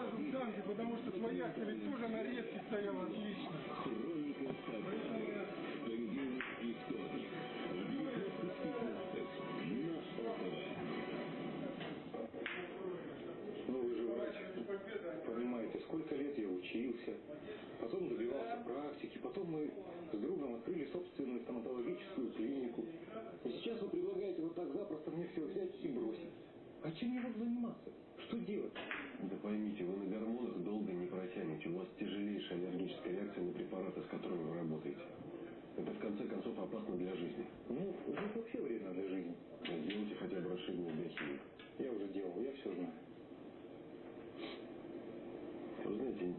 в танке, потому что свояшка ведь тоже на резке стояла отлично. Хроника Поэтому Сабвера. Понедельник и вторник. В 19.15 на ОТВ. Ну вы же врач. Понимаете, сколько лет я учился, потом добивался практики, потом мы с другом открыли собственную стоматологическую клинику. И сейчас вы предлагаете вот так запросто мне все взять и бросить. А чем я буду заниматься? Что делать? Да поймите, вы на гормонах долго не протянете. У вас тяжелейшая аллергическая реакция на препараты, с которыми вы работаете. Это в конце концов опасно для жизни. Ну, жизнь вообще вредна для жизни. Сделайте хотя бы расширенную биохимию. Я уже делал, я все знаю. Вы знаете,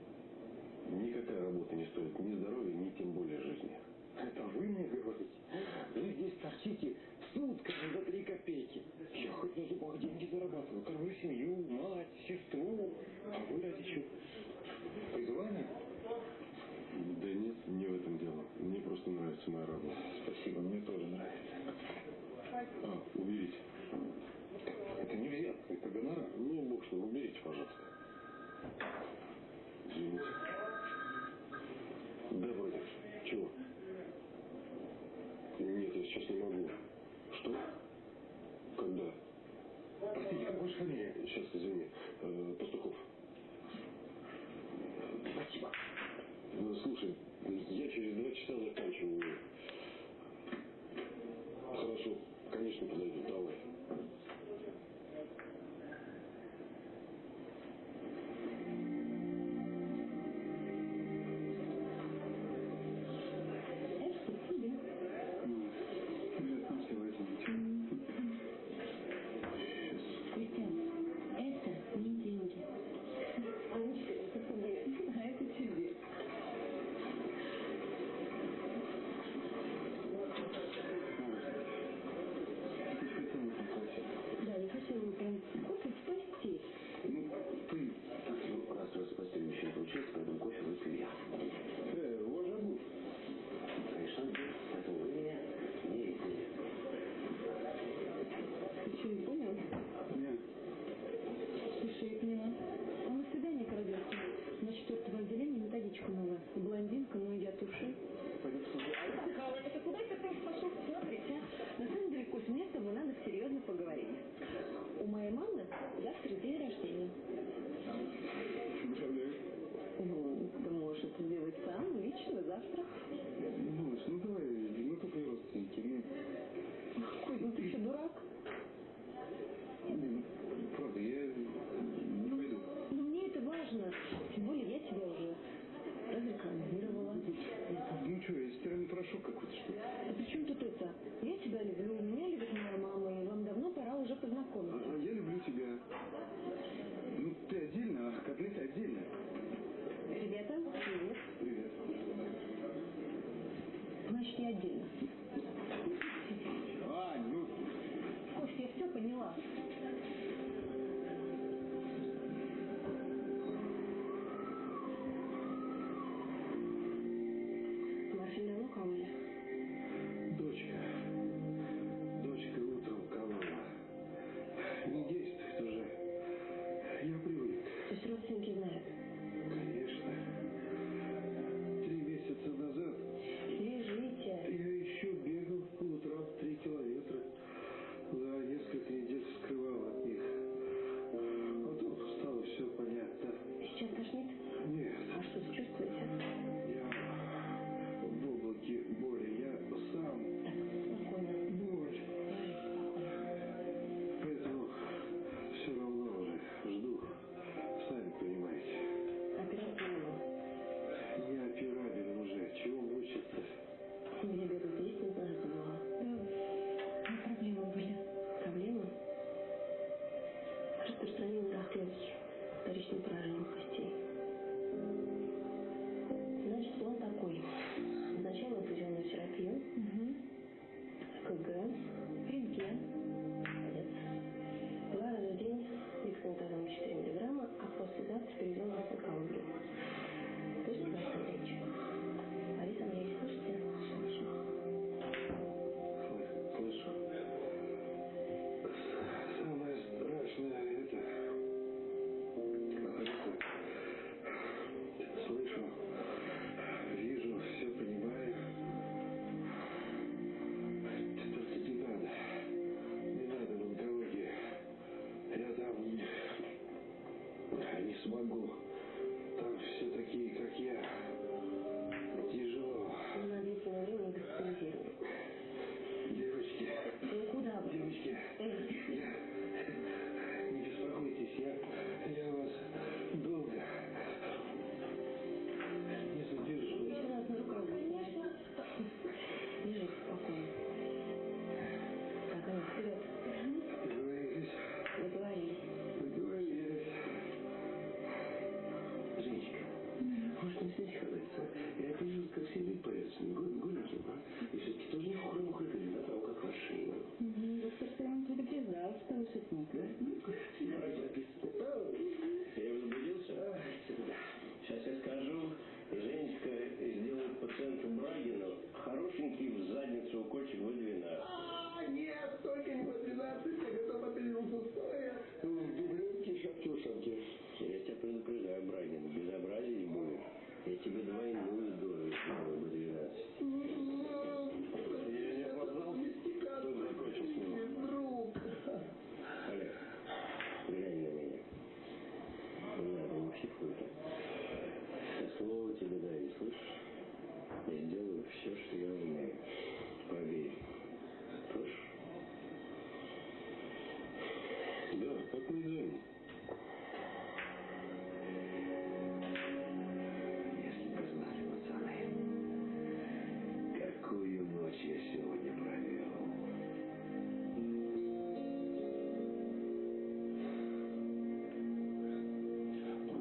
никакая работа не стоит ни здоровья, ни тем более жизни. Это вы мне говорите? Вы здесь торчите сутками за три копейки. Я хоть на зубах деньги зарабатываю, кормлю семью, мать, сестру. А вы ради чего? Призвание? Да нет, не в этом дело. Мне просто нравится моя работа. Спасибо, мне тоже нравится. А, уберите. Это не взятка, это гонорар. Ну, бог что, уберите, пожалуйста. Извините. Да, вроде. Чего? Нет, я сейчас не могу. Что? Когда? Простите, как ваша фамилия? Сейчас, извини. Э, Пастухов. Спасибо. Ну, слушай, я через два часа заканчиваю. девочки, а при тут это? Я тебя люблю, меня любит моя мама, и вам давно пора уже познакомиться. А, я люблю тебя. Ну, ты отдельно, а котлеты отдельно. Ребята, привет. Привет. Значит, я отдельно. Ань, ну... Кость, я все поняла. безобразен. Безобразие будет. Я тебе двойную дозу сделаю.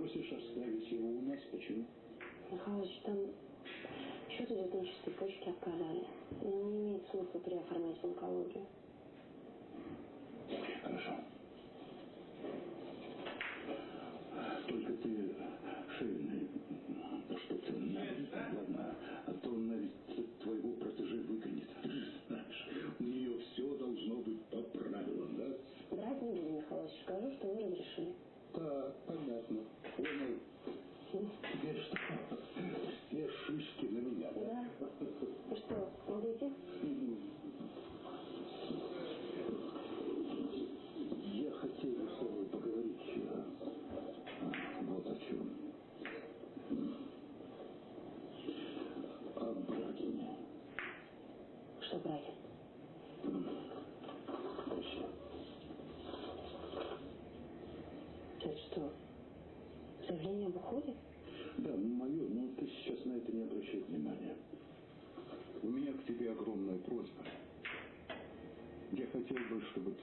просишь оставить его у нас. Почему? Михалыч, там счет идет на чистой почте отказали. Но не имеет смысла переоформлять в онкологию.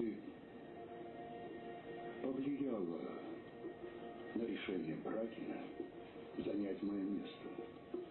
Штаты повлияло на решение Брагина занять мое место.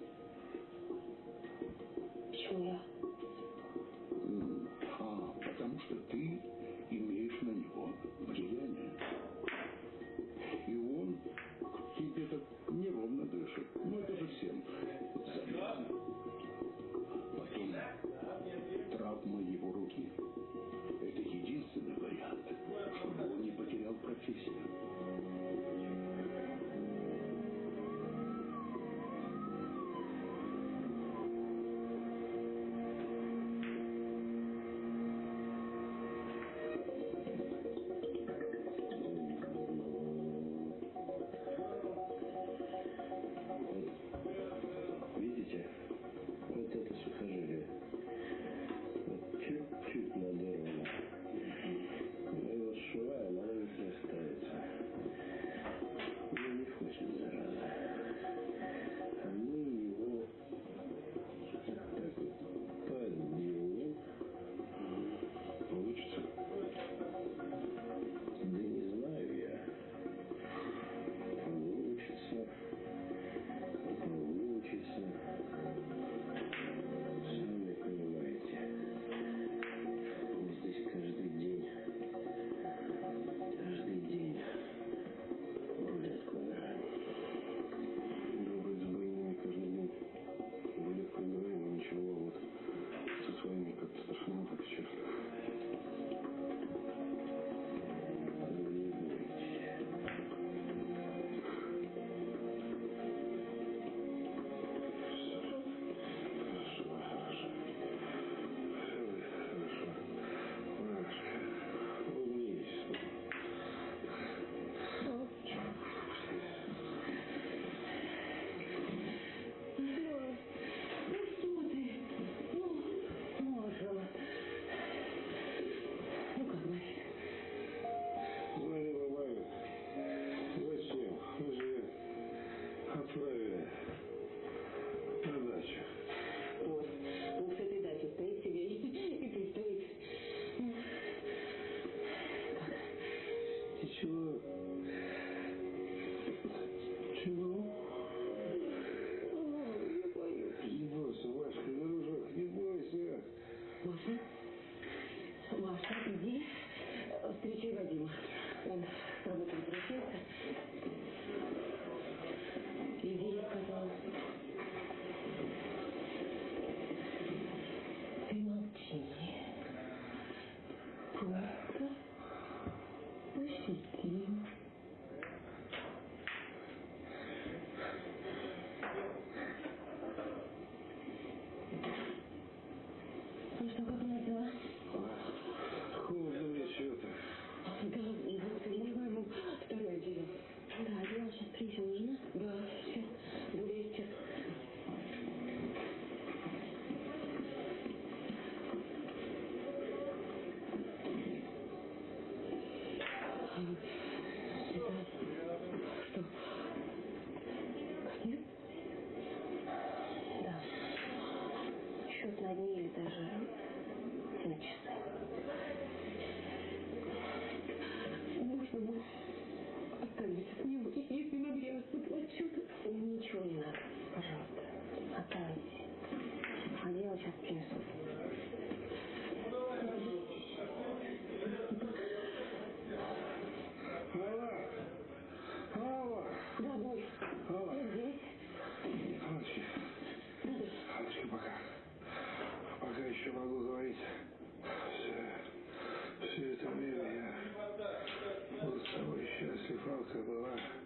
Дмитрий Вадим. Он работает в России. Joseph, Lord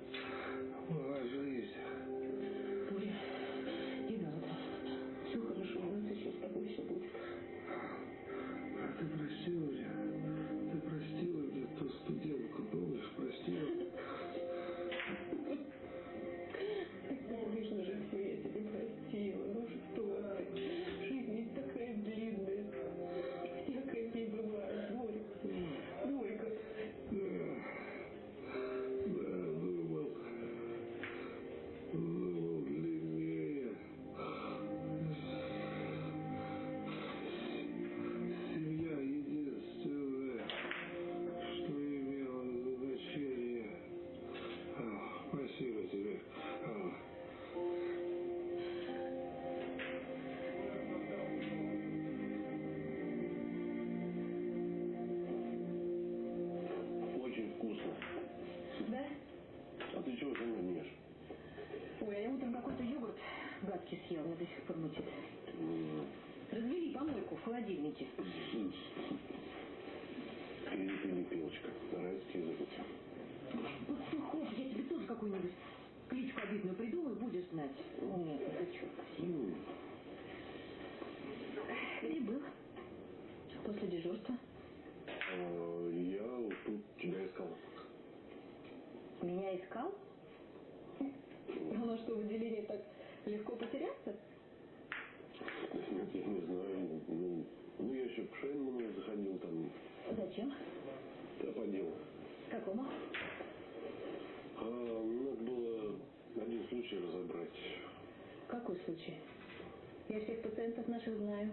какую-нибудь кличку обидную придумаю, будешь знать. Ну, Нет, это что? Где был? После дежурства? А, я тут тебя искал. Меня искал? Ну, Она что, в отделении так легко потеряться? Нет, я не знаю. Ну, ну, ну я еще к Шейнману заходил там. Зачем? Да, по делу. Какому? случай разобрать. Какой случай? Я всех пациентов наших знаю.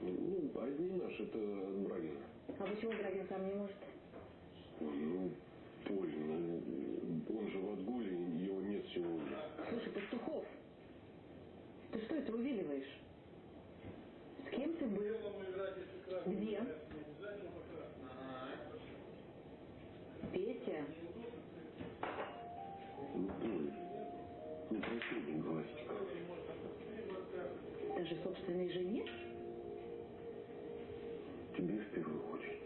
Ну, один наш это Брагин. А почему Брагин сам не может? Ну, поздно. Ну, он же в отгуле, его нет сегодня. Слушай, Пастухов, ты что это увиливаешь? С кем ты был? Где? Даже собственной жене? Тебе в первую очередь.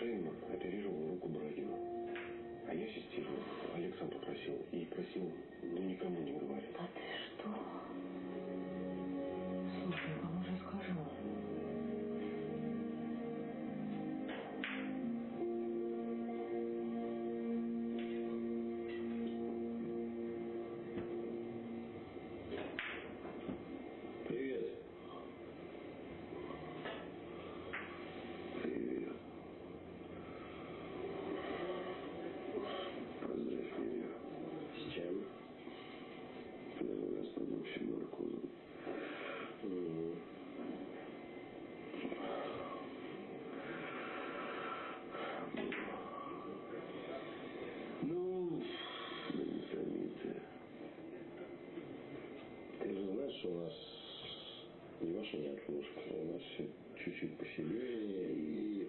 Шейма оперировал руку Брагина. А я ассистировал. Александр попросил И просил, но никому не говорил. Что у нас не ваша неотложка, у нас чуть-чуть посерьезнее и...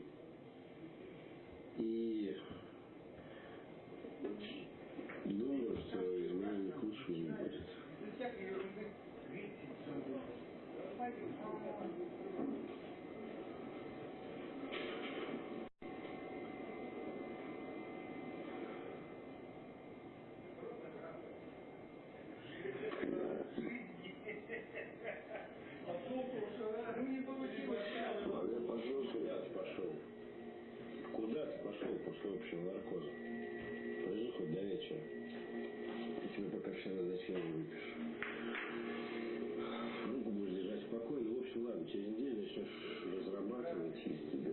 И... Думаю, что из меня к лучшему не будет. А я пошел, куда ты пошел? Куда ты пошел после общего наркоза? Подожди хоть до вечера. Я тебе пока все назначения выпишу. Руку будешь держать спокойно. В общем, ладно, через неделю начнешь разрабатывать из тебя.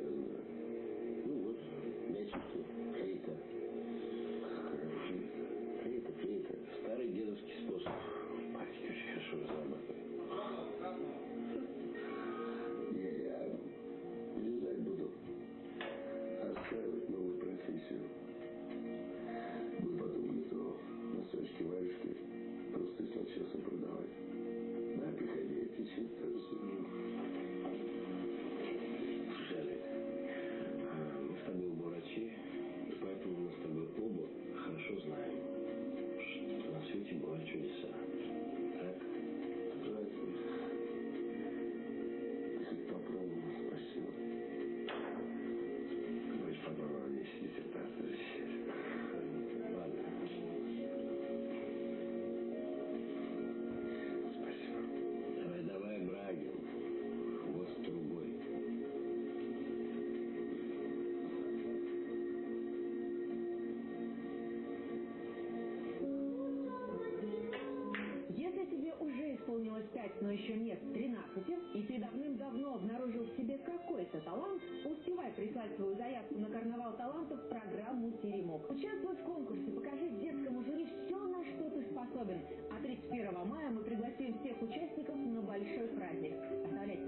Ну вот, мячик тут, флейта. Флейта? Флейта. Старый дедовский способ. Мальчик очень хорошо разрабатывает. Не, я вязать буду. Осваивать новую профессию. Буду потом вместо носочки, варежки просто начесом продавать. На приходи, расскажу. Слушай, Олег, а, мы с тобой исполнилось 5, но еще нет 13, и ты давным-давно обнаружил в себе какой-то талант, успевай прислать свою заявку на карнавал талантов в программу «Теремок». Участвуй в конкурсе, покажи детскому жюри все, на что ты способен. А 31 мая мы пригласим всех участников на большой праздник. Оставляйте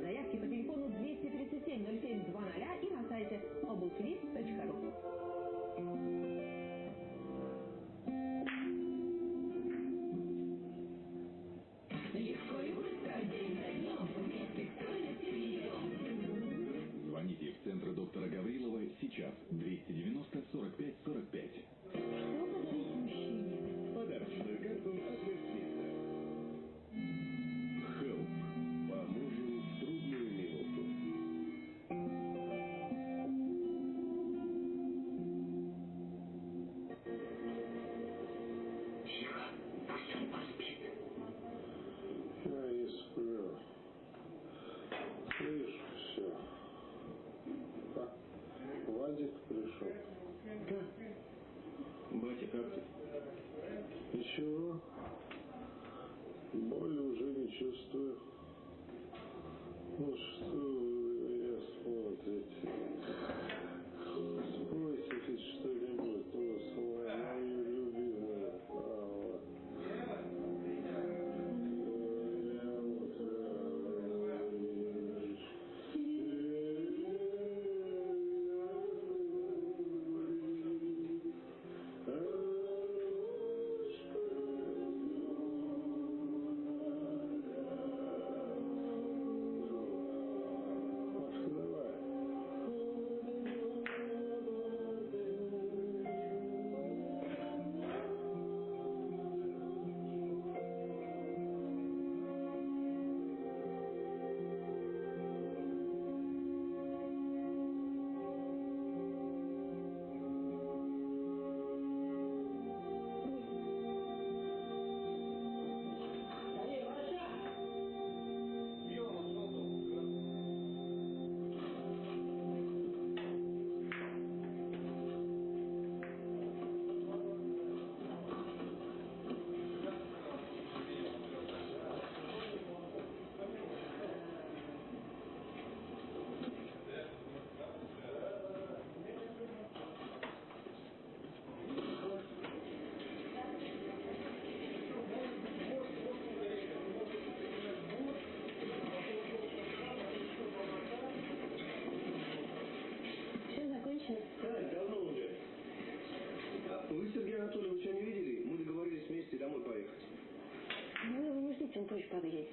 подъедете.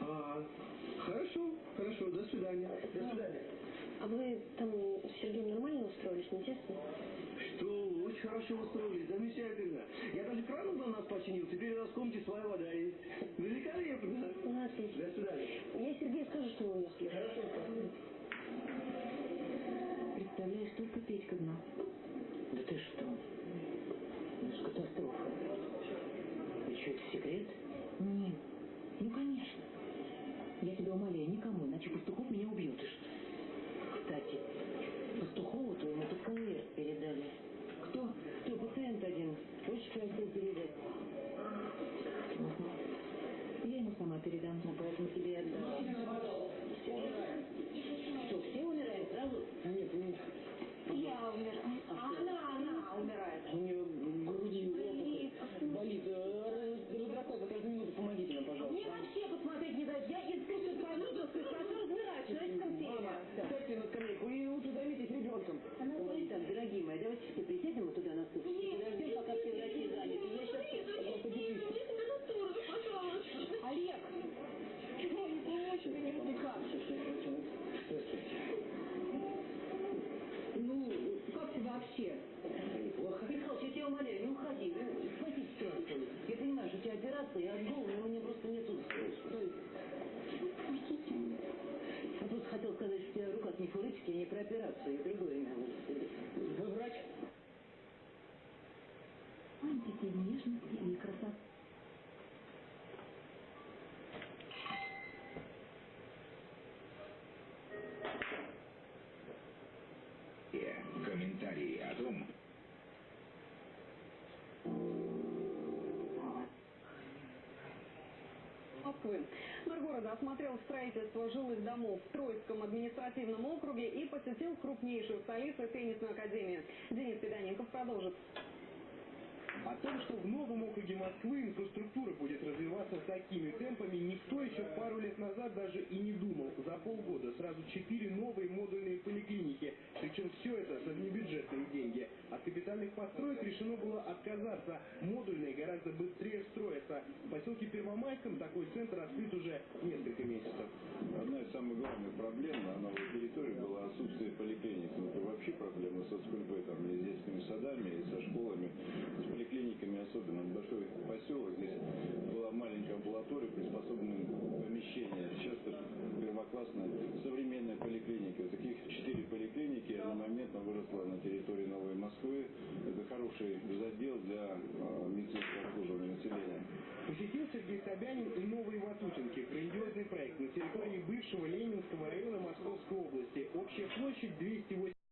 А, хорошо, хорошо, до свидания. До свидания. А вы там с Сергеем нормально устроились, не тесно? Что, очень хорошо устроились, замечательно. Я даже кран у нас починил, теперь у нас в комнате своя вода есть. Великолепно. Ну, отлично. До свидания. Я Сергею скажу, что вы уехали. Хорошо. Представляешь, только Петька знал. Да ты что? Это катастрофа. И что, это секрет? Нет. Ну, конечно. Я тебя умоляю, никому, иначе Пастухов меня убьет. Кстати, Пастухову твоему конверт передали. Кто? Кто, пациент один. Хочешь хотел передать? Я ему сама передам. Ну, поэтому тебе и отдала. Все. Что, все умирают сразу? Нет, нет. Я умираю. А она, она умирает. У нее в груди опухоль. болит. Э, Разрастается каждую минуту. Помогите нам, пожалуйста. Мне вообще посмотреть не дают. Я инструкцию выпуск, хорошо разбираюсь в человеческом теле. Ставьте на скамейку и лучше займитесь ребенком. Так, дорогие мои, давайте все присядем вот туда на стул. Подождем, пока все врачи заняты. Я сейчас... Олег! Ты как? Ну, как ты вообще? Неплохо. Михалыч, я тебя умоляю, не уходи. Ну, Спаси ситуацию. Я понимаю, что у тебя операция, я от головы, но у меня просто нету... Я просто хотел сказать, что у тебя в руках не про операцию, и другое имя. Вы врач? Антики нежности и красоты. Города осмотрел строительство жилых домов в Троицком административном округе и посетил крупнейшую столицу теннисную академию. Денис Педаненков продолжит. О том, что в новом округе Москвы инфраструктура будет развиваться такими темпами, никто еще пару лет назад даже и не думал. За полгода сразу четыре новые модульные поликлиники. Причем все это деньги. От капитальных построек решено было отказаться. Модульные гораздо быстрее строятся. В поселке Первомайском такой центр открыт уже несколько месяцев. Одна из самых главных проблем на новой территории была отсутствие поликлиник. Ну, это вообще проблема со скульптурами, с детскими садами, и со школами, с поликлиниками особенно. Большой поселок, здесь была маленькая амбулатория, приспособленная помещение. Сейчас первоклассная современная поликлиника. Таких четыре поликлиники одномоментно выросла на территории Новой Москвы. Это хороший задел для э, медицинского обслуживания населения. Посетил Сергей Собянин и Новые Ватутинки. Грандиозный проект на территории бывшего Ленинского района Московской области. Общая площадь 208